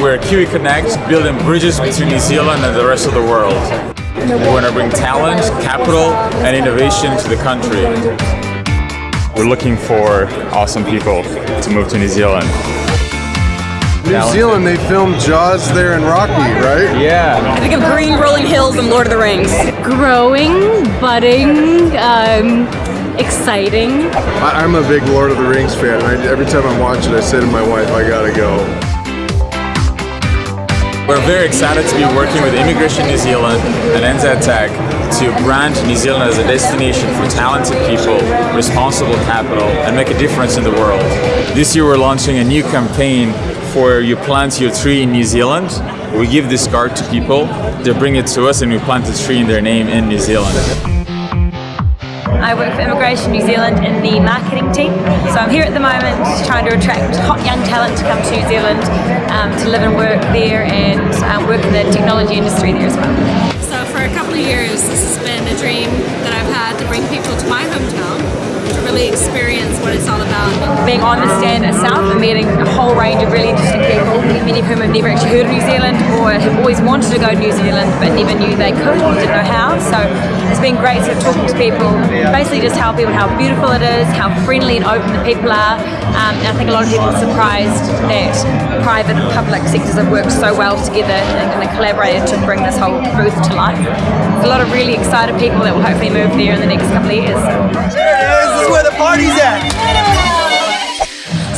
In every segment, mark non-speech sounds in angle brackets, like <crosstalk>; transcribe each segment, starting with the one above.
We're Kiwi Connect, building bridges between New Zealand and the rest of the world. We want to bring talent, capital, and innovation to the country. We're looking for awesome people to move to New Zealand. New Zealand, they filmed Jaws there in Rocky, right? Yeah. I think of green rolling hills and Lord of the Rings. Growing, budding, um, exciting. I, am a big Lord of the Rings fan. I, every time I watch it, I say to my wife, I gotta go. We're very excited to be working with Immigration New Zealand and NZ Tech to brand New Zealand as a destination for talented people, responsible capital, and make a difference in the world. This year we're launching a new campaign for you plant your tree in New Zealand. We give this card to people, they bring it to us and we plant a tree in their name in New Zealand. I work for Immigration New Zealand in the marketing team. So I'm here at the moment trying to attract hot young talent to come to New Zealand um, to live and work there and um, work in the technology industry there as well. So for a couple of years this has been a dream that I've had to bring people Being on the stand itself and meeting a whole range of really interesting people, many of whom have never actually heard of New Zealand or have always wanted to go to New Zealand but never knew they could or didn't know how. So it's been great of talking to people, basically just tell people how beautiful it is, how friendly and open the people are. Um, and I think a lot of people are surprised that private and public sectors have worked so well together and of collaborated to bring this whole booth to life. There's a lot of really excited people that will hopefully move there in the next couple of years. This is where the party's at.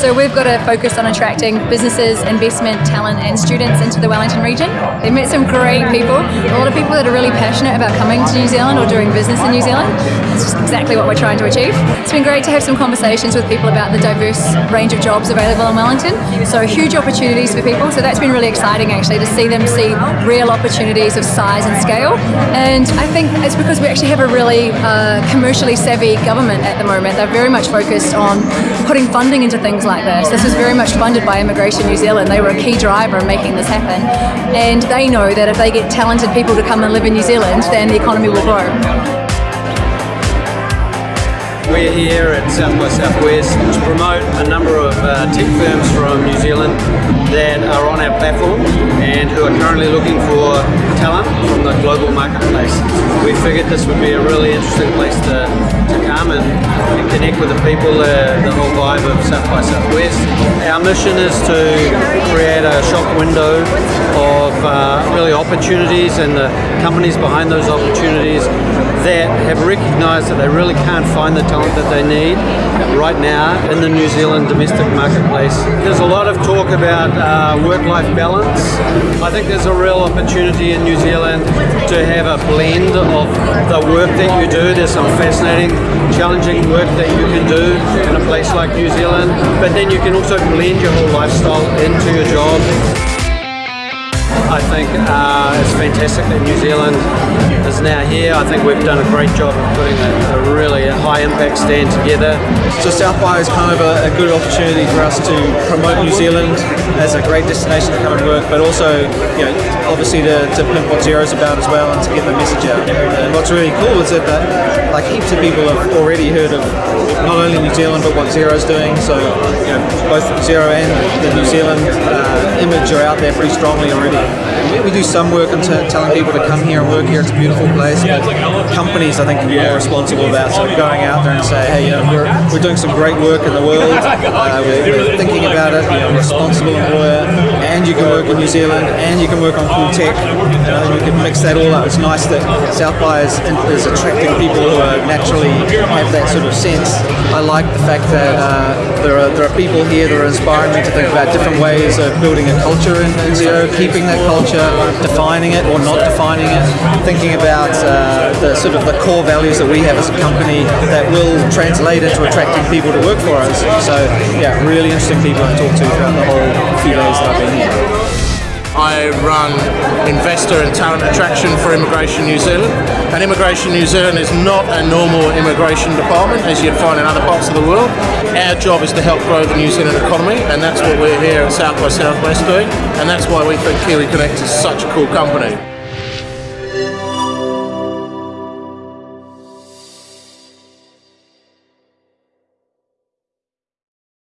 So we've got to focus on attracting businesses, investment, talent and students into the Wellington region. We've met some great people, a lot of people that are really passionate about coming to New Zealand or doing business in New Zealand. It's just exactly what we're trying to achieve. It's been great to have some conversations with people about the diverse range of jobs available in Wellington. So huge opportunities for people. So that's been really exciting actually to see them see real opportunities of size and scale. And I think it's because we actually have a really uh, commercially savvy government at the moment. They're very much focused on putting funding into things like like this. This was very much funded by Immigration New Zealand. They were a key driver in making this happen. And they know that if they get talented people to come and live in New Zealand, then the economy will grow. We're here at South by Southwest to promote a number of uh, tech firms from New Zealand that are on our platform and who are currently looking for talent from the global marketplace. We figured this would be a really interesting place to, connect with the people, uh, the whole vibe of South by Southwest. Our mission is to create a shop window of uh, really opportunities and the companies behind those opportunities that have recognised that they really can't find the talent that they need right now in the New Zealand domestic marketplace. There's a lot of talk about uh, work-life balance. I think there's a real opportunity in New Zealand to have a blend of the work that you do. There's some fascinating, challenging work that you can do in a place like New Zealand, but then you can also blend your whole lifestyle into your job. I think uh, it's fantastic that New Zealand is now here. I think we've done a great job of putting a, a really high impact stand together. So South by is kind of a, a, good opportunity for us to promote New Zealand as a great destination to come and work, but also, you know, obviously to, to pimp what Xero's about as well and to get the message out. And what's really cool is that, that like heaps of people have already heard of not only New Zealand but what Xero's doing. So you know, both Xero and the New Zealand uh, image are out there pretty strongly already. We, do some work on telling people to come here and work here. It's a beautiful place. But companies, I think, are more responsible about sort of going out there and say, hey, you know, we're, we're doing some great work in the world. <laughs> Uh, we're, we're, thinking about it. You know, responsible employer, and you can work in New Zealand, and you can work on cool tech. You know, we can mix that all up. It's nice that South by is, is attracting people who are naturally have that sort of sense. I like the fact that uh, there are there are people here that are inspiring me to think about different ways of building a culture in, in Xero, keeping that culture, defining it or not defining it, thinking about uh, the sort of the core values that we have as a company that will translate into attracting people to work for us. So yeah, really interesting people to talk to throughout the whole few days that I've been here. I run investor and talent attraction for Immigration New Zealand. And Immigration New Zealand is not a normal immigration department as you'd find in other parts of the world. Our job is to help grow the New Zealand economy and that's what we're here at South by Southwest doing and that's why we think Kiwi Connect is such a cool company.